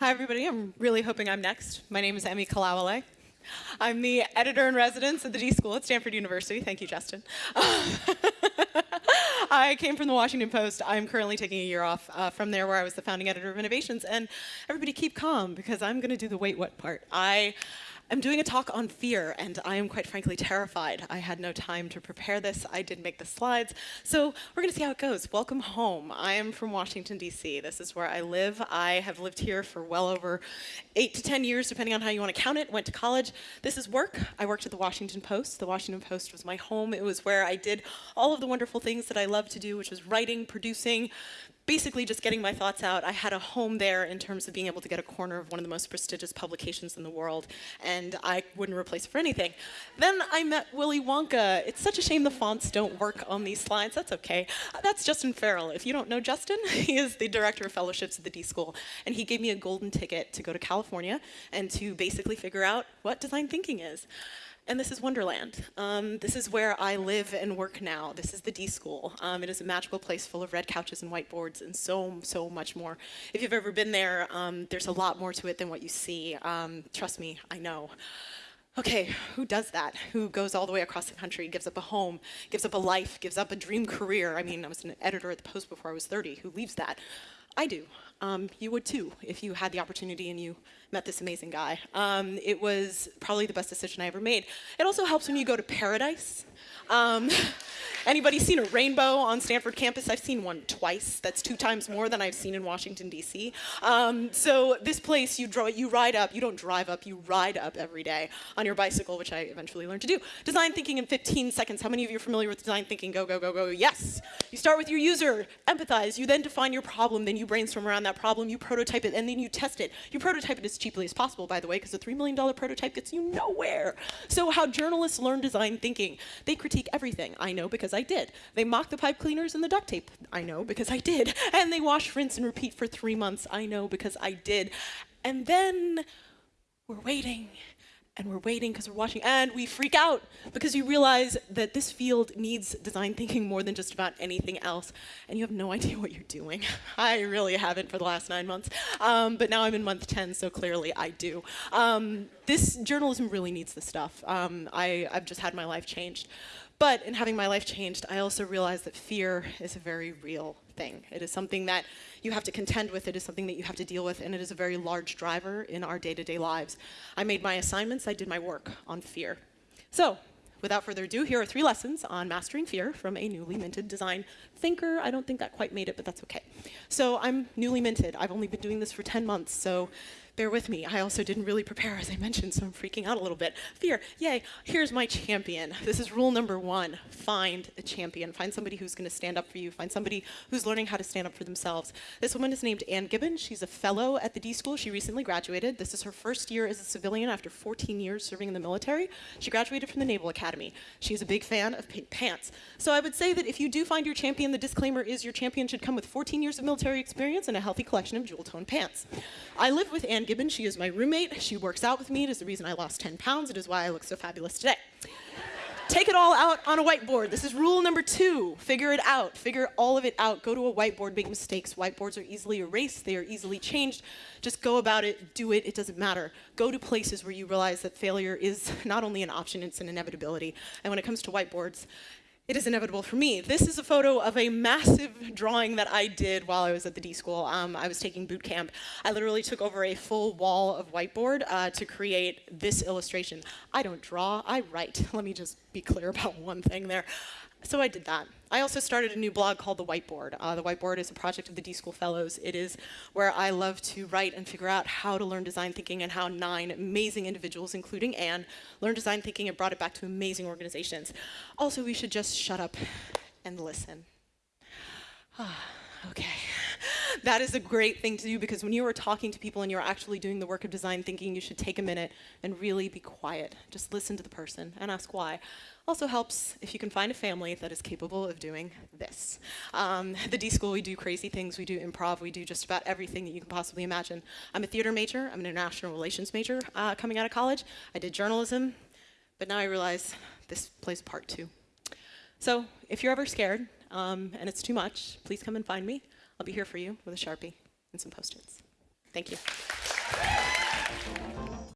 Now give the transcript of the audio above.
Hi, everybody. I'm really hoping I'm next. My name is Emi Kolawole. I'm the editor in residence at the D School at Stanford University. Thank you, Justin. I came from the Washington Post. I'm currently taking a year off uh, from there where I was the founding editor of Innovations. And everybody keep calm because I'm going to do the wait what part. I I'm doing a talk on fear, and I am quite frankly terrified. I had no time to prepare this. I didn't make the slides. So we're going to see how it goes. Welcome home. I am from Washington, D.C. This is where I live. I have lived here for well over eight to 10 years, depending on how you want to count it. Went to college. This is work. I worked at the Washington Post. The Washington Post was my home. It was where I did all of the wonderful things that I love to do, which was writing, producing, basically just getting my thoughts out. I had a home there in terms of being able to get a corner of one of the most prestigious publications in the world, and I wouldn't replace it for anything. Then I met Willy Wonka. It's such a shame the fonts don't work on these slides. That's okay. That's Justin Ferrell. If you don't know Justin, he is the director of fellowships at the D School, and he gave me a golden ticket to go to California and to basically figure out what design thinking is. And this is Wonderland. Um, this is where I live and work now. This is the D School. Um, it is a magical place full of red couches and whiteboards and so, so much more. If you've ever been there, um, there's a lot more to it than what you see. Um, trust me, I know. Okay, who does that? Who goes all the way across the country, gives up a home, gives up a life, gives up a dream career? I mean, I was an editor at the Post before I was 30. Who leaves that? I do. Um, you would too if you had the opportunity and you met this amazing guy. Um, it was probably the best decision I ever made. It also helps when you go to paradise. Um, Anybody seen a rainbow on Stanford campus? I've seen one twice. That's two times more than I've seen in Washington, D.C. Um, so this place, you, you ride up, you don't drive up, you ride up every day on your bicycle, which I eventually learned to do. Design thinking in 15 seconds. How many of you are familiar with design thinking? Go, go, go, go. Yes. You start with your user, empathize, you then define your problem, then you brainstorm around that problem, you prototype it, and then you test it. You prototype it as cheaply as possible, by the way, because a $3 million prototype gets you nowhere. So how journalists learn design thinking. They critique everything. I know because I did. They mock the pipe cleaners and the duct tape. I know because I did. And they wash, rinse, and repeat for three months. I know because I did. And then we're waiting and we're waiting because we're watching and we freak out because you realize that this field needs design thinking more than just about anything else and you have no idea what you're doing. I really haven't for the last nine months, um, but now I'm in month 10, so clearly I do. Um, this journalism really needs this stuff. Um, I, I've just had my life changed. But in having my life changed, I also realized that fear is a very real thing. It is something that you have to contend with, it is something that you have to deal with, and it is a very large driver in our day-to-day -day lives. I made my assignments, I did my work on fear. So, without further ado, here are three lessons on mastering fear from a newly minted design thinker. I don't think that quite made it, but that's okay. So I'm newly minted. I've only been doing this for 10 months, so bear with me. I also didn't really prepare, as I mentioned, so I'm freaking out a little bit. Fear, yay. Here's my champion. This is rule number one. Find a champion. Find somebody who's going to stand up for you. Find somebody who's learning how to stand up for themselves. This woman is named Anne Gibbon. She's a fellow at the D School. She recently graduated. This is her first year as a civilian after 14 years serving in the military. She graduated from the Naval Academy. She's a big fan of pink pants. So I would say that if you do find your champion, the disclaimer is your champion should come with 14 years of military experience and a healthy collection of jewel-toned pants. I live with Anne Gibbon. She is my roommate. She works out with me. It is the reason I lost 10 pounds. It is why I look so fabulous today. Take it all out on a whiteboard. This is rule number two. Figure it out. Figure all of it out. Go to a whiteboard, make mistakes. Whiteboards are easily erased. They are easily changed. Just go about it, do it, it doesn't matter. Go to places where you realize that failure is not only an option, it's an inevitability. And when it comes to whiteboards, it is inevitable for me. This is a photo of a massive drawing that I did while I was at the D school. Um, I was taking boot camp. I literally took over a full wall of whiteboard uh, to create this illustration. I don't draw, I write. Let me just be clear about one thing there. So I did that. I also started a new blog called The Whiteboard. Uh, the Whiteboard is a project of the D School Fellows. It is where I love to write and figure out how to learn design thinking and how nine amazing individuals, including Anne, learned design thinking and brought it back to amazing organizations. Also, we should just shut up and listen. okay that is a great thing to do because when you are talking to people and you're actually doing the work of design thinking, you should take a minute and really be quiet. Just listen to the person and ask why. Also helps if you can find a family that is capable of doing this. Um, the D School, we do crazy things. We do improv. We do just about everything that you can possibly imagine. I'm a theater major. I'm an international relations major uh, coming out of college. I did journalism, but now I realize this plays part too. So if you're ever scared um, and it's too much, please come and find me. I'll be here for you with a Sharpie and some Post-its. Thank you.